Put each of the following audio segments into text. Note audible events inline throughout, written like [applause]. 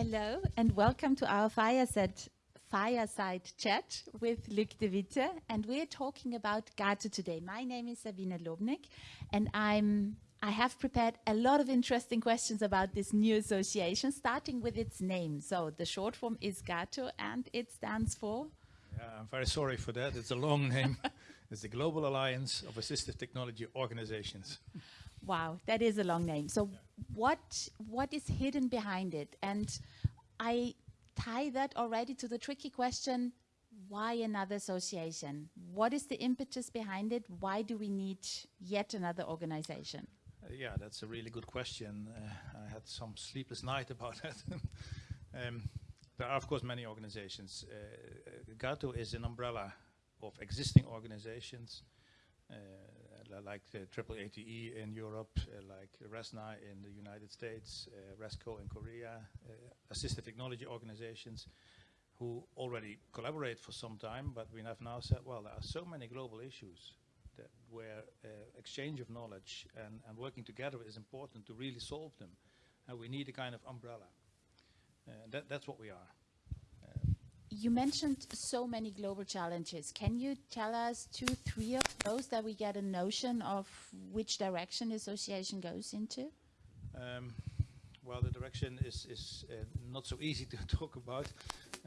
Hello and welcome to our fireside, fireside chat with Luc de Witte and we're talking about Gato today. My name is Sabine Lobnick and I'm I have prepared a lot of interesting questions about this new association, starting with its name. So the short form is GATO and it stands for? Yeah, I'm very sorry for that. It's a long name. [laughs] it's the Global Alliance of Assistive Technology Organizations. Wow, that is a long name. So yeah. what what is hidden behind it? And I tie that already to the tricky question, why another association? What is the impetus behind it? Why do we need yet another organization? Uh, yeah, that's a really good question. Uh, I had some sleepless night about [laughs] that. um, there are, of course, many organizations. Uh, GATO is an umbrella of existing organizations uh, like the Triple ATE in Europe, uh, like RESNA in the United States, uh, RESCO in Korea, assistive technology organizations who already collaborate for some time, but we have now said, well, there are so many global issues that where uh, exchange of knowledge and, and, working together is important to really solve them. And we need a kind of umbrella. Uh, that, that's what we are. You mentioned so many global challenges. Can you tell us two, three of those that we get a notion of which direction the association goes into? Um, well, the direction is, is uh, not so easy to [laughs] talk about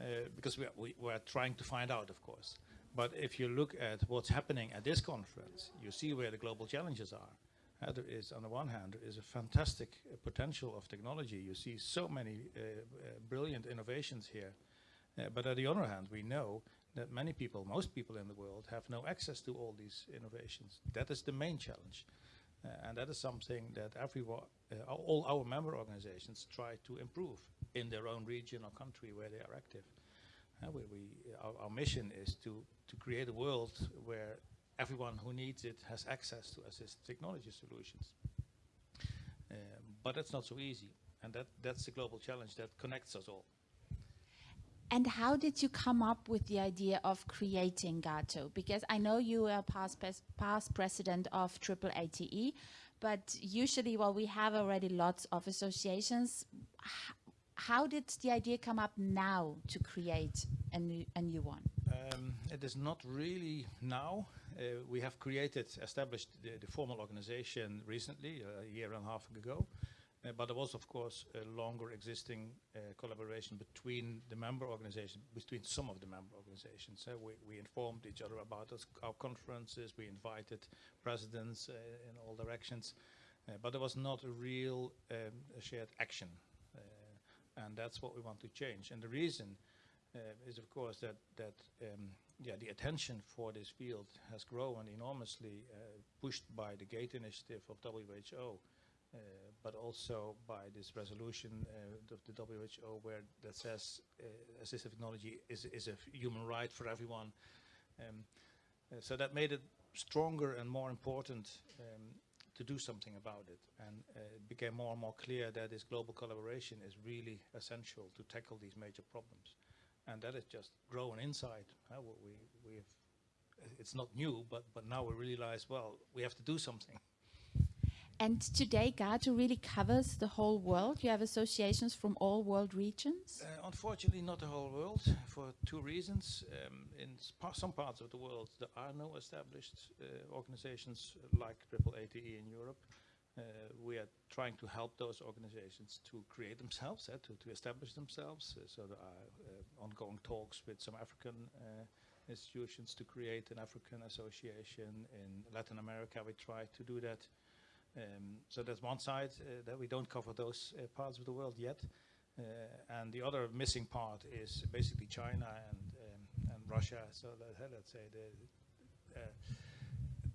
uh, because we are, we, we are trying to find out, of course. But if you look at what's happening at this conference, you see where the global challenges are. Uh, there is, on the one hand, there is a fantastic potential of technology. You see so many uh, uh brilliant innovations here. Uh, but on the other hand, we know that many people, most people in the world, have no access to all these innovations. That is the main challenge. Uh, and that is something that everyone, all our member organizations try to improve in their own region or country where they are active. Uh, we, we our, our, mission is to, to create a world where everyone who needs it has access to assistive technology solutions. Um, but that's not so easy. And that, that's the global challenge that connects us all. And how did you come up with the idea of creating GATO? Because I know you are past, past president of Triple ATE, but usually, well, we have already lots of associations how did the idea come up now to create a new, a new one? Um, it is not really now. Uh, we have created, established the, the, formal organization recently, a year and a half ago. Uh, but there was, of course, a longer existing uh, collaboration between the member organizations, between some of the member organizations. Uh, we, we, informed each other about us, our conferences, we invited presidents in all directions, but there was not a real um, shared action and that's what we want to change. And the reason is, of course, that that um, yeah, the attention for this field has grown enormously, uh, pushed by the GATE initiative of WHO, but also by this resolution uh, of the WHO where that says uh, assistive technology is is a human right for everyone. Um, uh, so that made it stronger and more important um, to do something about it. And uh, it became more and more clear that this global collaboration is really essential to tackle these major problems. And that is just growing inside. Uh, we, we have, it's not new, but, but now we realize, well, we have to do something. And today, GATO really covers the whole world. You have associations from all world regions? Uh, unfortunately, not the whole world, for two reasons. Um, in some parts of the world, there are no established uh, organizations like Triple ATE in Europe. Uh, we are trying to help those organizations to create themselves, uh, to, to establish themselves. Uh, so there are uh, ongoing talks with some African institutions to create an African association. In Latin America, we try to do that. Um, so that's one side uh, that we don't cover those uh, parts of the world yet. Uh, and the other missing part is basically China and, um, and Russia. So that, let's say the,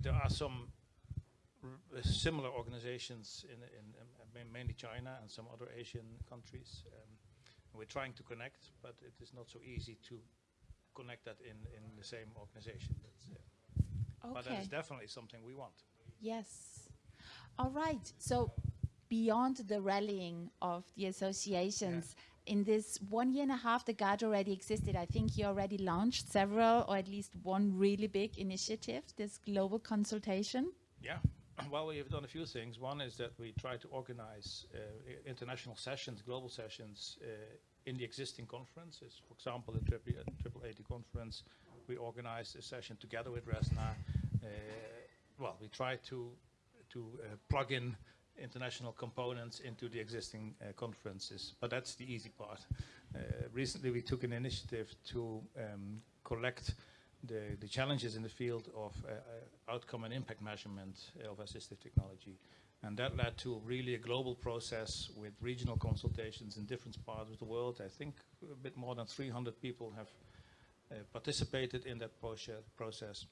there are some similar organizations in, in, in, mainly China and some other Asian countries. Um, we're trying to connect, but it is not so easy to connect that in, in the same organization. Uh, okay. But that is definitely something we want. Yes. All right. So beyond the rallying of the associations, yeah. in this one year and a half the guard already existed, I think you already launched several or at least one really big initiative, this global consultation. Yeah. [clears throat] well, we have done a few things. One is that we try to organize uh, international sessions, global sessions, uh, in the existing conferences. For example, the Triple Triple conference, we organized a session together with RESNA. Uh, well, we try to to uh, plug in international components into the existing uh, conferences, but that's the easy part. Uh, recently, we took an initiative to um, collect the, the challenges in the field of uh, outcome and impact measurement of assistive technology. And that led to really a global process with regional consultations in different parts of the world. I think a bit more than 300 people have uh, participated in that process.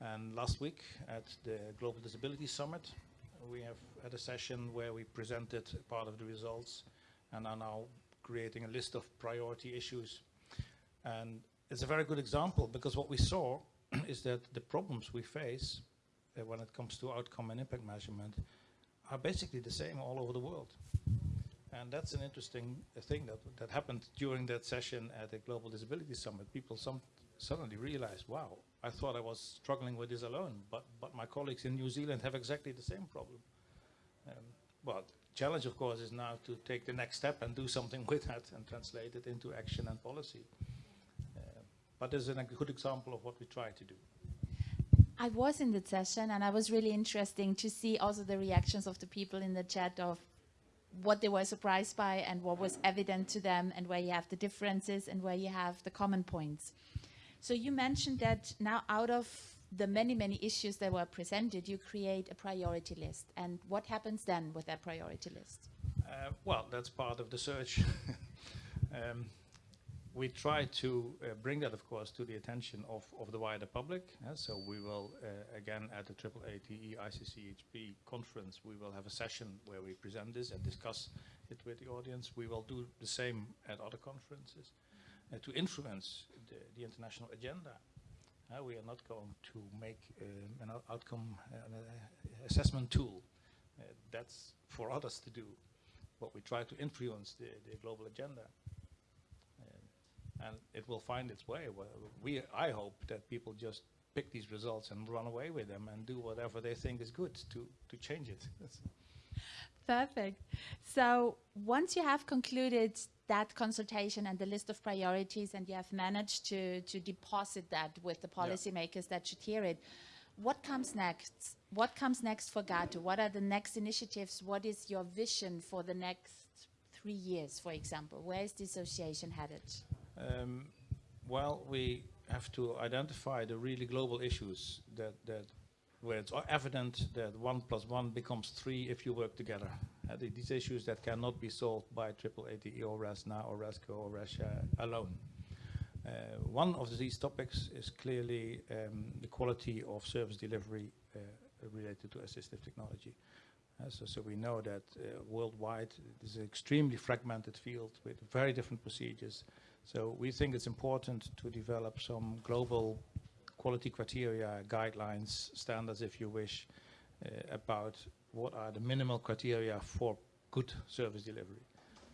And last week at the Global Disability Summit, we have had a session where we presented part of the results and are now creating a list of priority issues. And it's a very good example because what we saw [clears throat] is that the problems we face uh, when it comes to outcome and impact measurement are basically the same all over the world. And that's an interesting uh, thing that, that happened during that session at the Global Disability Summit. People some suddenly realized, wow, I thought I was struggling with this alone, but, but my colleagues in New Zealand have exactly the same problem. Um, well, challenge, of course, is now to take the next step and do something [laughs] with that and translate it into action and policy. Uh, but there's a good example of what we try to do. I was in the session and I was really interesting to see also the reactions of the people in the chat of what they were surprised by and what was evident to them and where you have the differences and where you have the common points. So you mentioned that now out of the many, many issues that were presented, you create a priority list. And what happens then with that priority list? Uh, well, that's part of the search. [laughs] um, we try to uh, bring that, of course, to the attention of, of the wider public. uh, so we will, uh, again, at the AAATE ICCHP conference, we will have a session where we present this and discuss it with the audience. We will do the same at other conferences uh, to influence the, the international agenda. Uh, we are not going to make um, an outcome uh, uh, assessment tool. That's for others to do. But we try to influence the, the global agenda. And it will find its way. We, I hope that people just pick these results and run away with them and do whatever they think is good to, to change it. [laughs] Perfect. So once you have concluded that consultation and the list of priorities and you have managed to, to deposit that with the policymakers that should hear it, what comes next? What comes next for GATO? What are the next initiatives? What is your vision for the next three years, for example? Where is the association headed? Um, well, we have to identify the really global issues that, that where it's evident that one plus one becomes three if you work together. Uh, these issues that cannot be solved by triple AAATE or RESNA or RESCO or Russia alone. Uh, one of these topics is clearly um, the quality of service delivery uh, related to assistive technology. Uh, so, so we know that uh, worldwide it is an extremely fragmented field with very different procedures. So we think it's important to develop some global quality criteria, guidelines, standards, if you wish, uh, about what are the minimal criteria for good service delivery.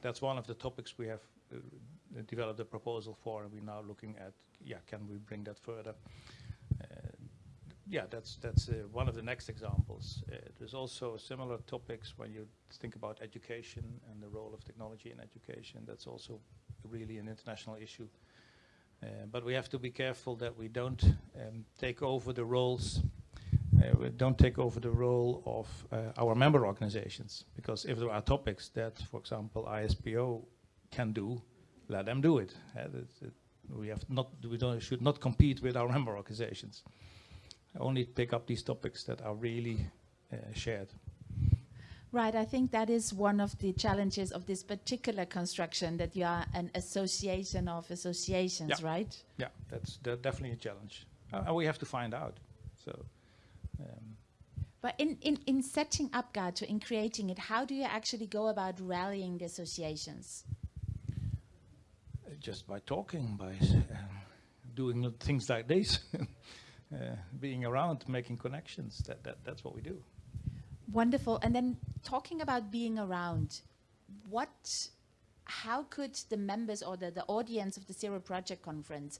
That's one of the topics we have uh, developed a proposal for, and we're now looking at, yeah, can we bring that further? Uh, yeah, that's that's uh, one of the next examples. Uh, there's also similar topics when you think about education and the role of technology in education. That's also really an international issue. Uh, but we have to be careful that we don't um, take over the roles. Uh, we don't take over the role of uh, our member organizations because if there are topics that, for example, ISPO can do, let them do it. Uh, we have not, we don't, should not compete with our member organizations only pick up these topics that are really uh, shared. Right, I think that is one of the challenges of this particular construction that you are an association of associations, Yeah. right? Yeah, that's de- definitely a challenge. Uh, and we have to find out. So, um, But in, in, in setting up GATO, in creating it, how do you actually go about rallying the associations? uh, just by talking, by s- uh, doing things like this, [laughs] uh, being around, making connections, that, that, that's what we do. Wonderful. And then talking about being around, what, how could the members or the, the audience of the Zero Project Conference,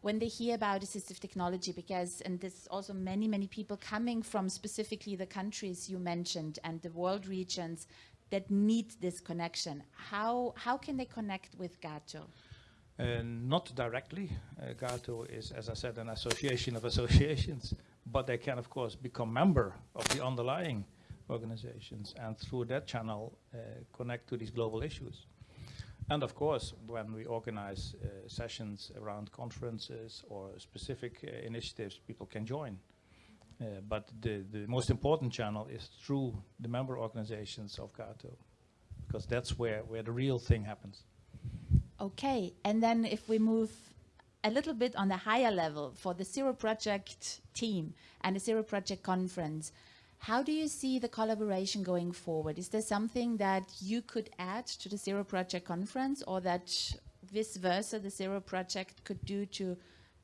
when they hear about assistive technology, because, and there's also many, many people coming from specifically the countries you mentioned and the world regions that need this connection. How, how can they connect with Gato? Uh, not directly. Uh, GATO is, as I said, an association of associations, but they can, of course, become member of the underlying organizations and through that channel uh, connect to these global issues. And of course, when we organize uh, sessions around conferences or specific uh, initiatives, people can join. Uh, but the, the most important channel is through the member organizations of GATO, because that's where, where the real thing happens. Okay, and then if we move a little bit on the higher level for the Zero Project team and the Zero Project conference, how do you see the collaboration going forward? Is there something that you could add to the Zero Project conference or that vice versa the Zero Project could do to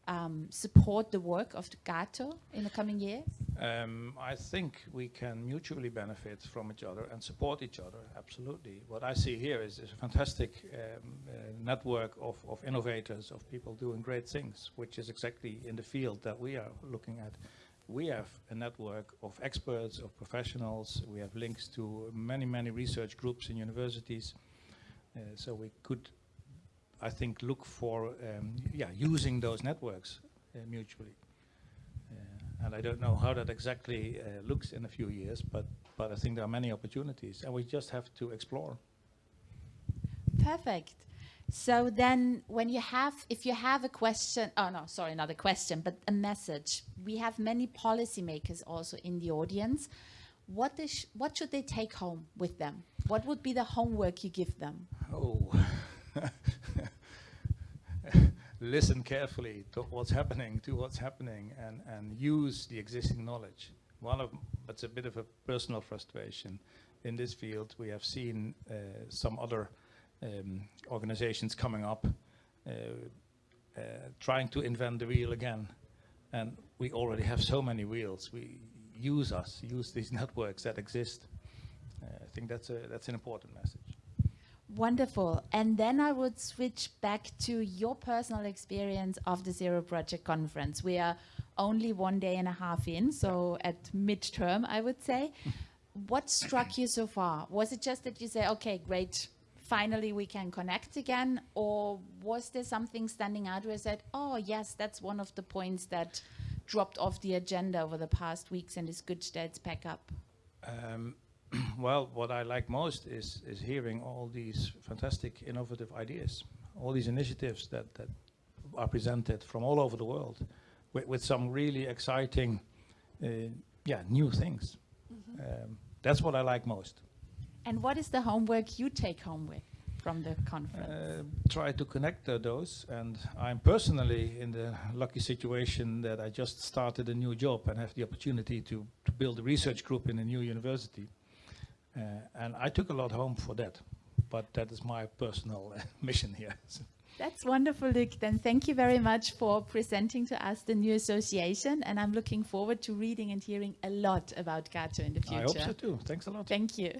um, support the work of the GATO in the coming years? Um, I think we can mutually benefit from each other and support each other, absolutely. What I see here is, is a fantastic um, uh, network of, of innovators, of people doing great things, which is exactly in the field that we are looking at. We have a network of experts, of professionals. We have links to many, many research groups in universities. Uh, so we could, I think, look for um, yeah, using those networks uh, mutually. Uh, and I don't know how that exactly uh, looks in a few years, but, but I think there are many opportunities, and we just have to explore. Perfect. So then when you have, if you have a question, oh no, sorry, not a question, but a message. We have many policymakers also in the audience. What, is, what should they take home with them? What would be the homework you give them? Oh, [laughs] listen carefully to what's happening, to what's happening, and, and use the existing knowledge. One of, it's a bit of a personal frustration. In this field, we have seen uh, some other um, organizations coming up, uh, uh, trying to invent the wheel again. And we already have so many wheels. We use us, use these [laughs] networks that exist. Uh, I think that's, a, that's an important message. Wonderful. And then I would switch back to your personal experience of the Zero Project Conference. We are only one day and a half in, so at midterm, I would say. [laughs] what struck you so far? Was it just that you say, okay, great, finally we can connect again? Or was there something standing out where I said, oh, yes, that's one of the points that dropped off the agenda over the past weeks and it's good that it's back up? Um, [clears throat] well, what I like most is, is hearing all these fantastic innovative ideas, all these initiatives that, that are presented from all over the world with, with some really exciting, uh, yeah, new things. Mm -hmm. um, that's what I like most. And what is the homework you take home with from the conference? Uh, try to connect uh, those. And I'm personally in the lucky situation that I just started a new job and have the opportunity to, to build a research group in a new university. Uh, and I took a lot home for that. But that is my personal [laughs] mission here. That's wonderful, Luc. Then thank you very much for presenting to us the new association. And I'm looking forward to reading and hearing a lot about GATO in the future. I hope so too. Thanks a lot. Thank you.